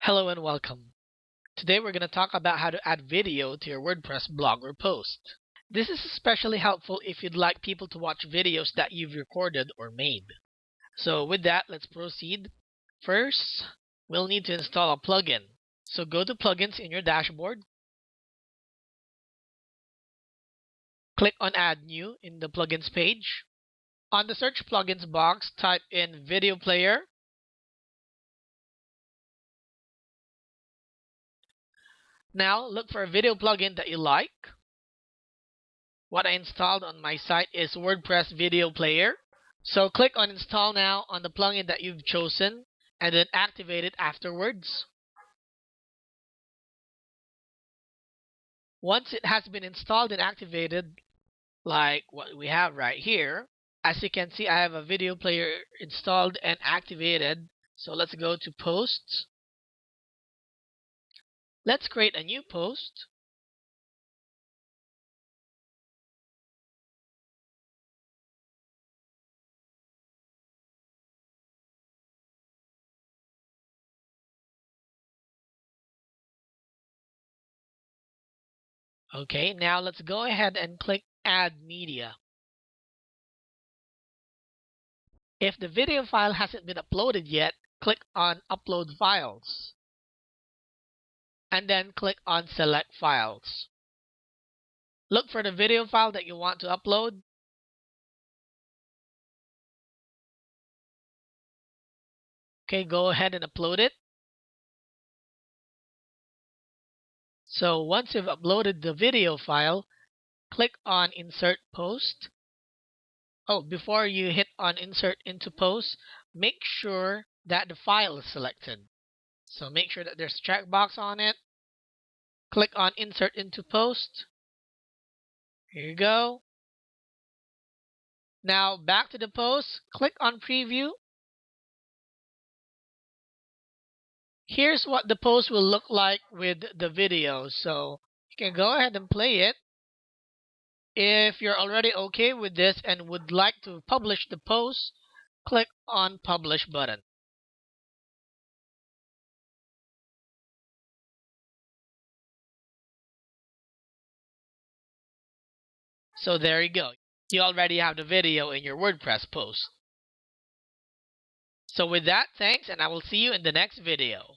Hello and welcome. Today we're going to talk about how to add video to your WordPress blog or post. This is especially helpful if you'd like people to watch videos that you've recorded or made. So with that, let's proceed. First, we'll need to install a plugin. So go to plugins in your dashboard. Click on add new in the plugins page. On the search plugins box, type in video player Now look for a video plugin that you like. What I installed on my site is WordPress Video Player. So click on install now on the plugin that you've chosen and then activate it afterwards. Once it has been installed and activated, like what we have right here, as you can see, I have a video player installed and activated. So let's go to posts Let's create a new post. Okay, now let's go ahead and click Add Media. If the video file hasn't been uploaded yet, click on Upload Files and then click on Select Files. Look for the video file that you want to upload. Okay, go ahead and upload it. So once you've uploaded the video file, click on Insert Post. Oh, before you hit on Insert into Post, make sure that the file is selected. So make sure that there's a checkbox on it. Click on Insert into Post. Here you go. Now back to the post, click on Preview. Here's what the post will look like with the video. So you can go ahead and play it. If you're already okay with this and would like to publish the post, click on Publish button. So there you go. You already have the video in your WordPress post. So with that, thanks and I will see you in the next video.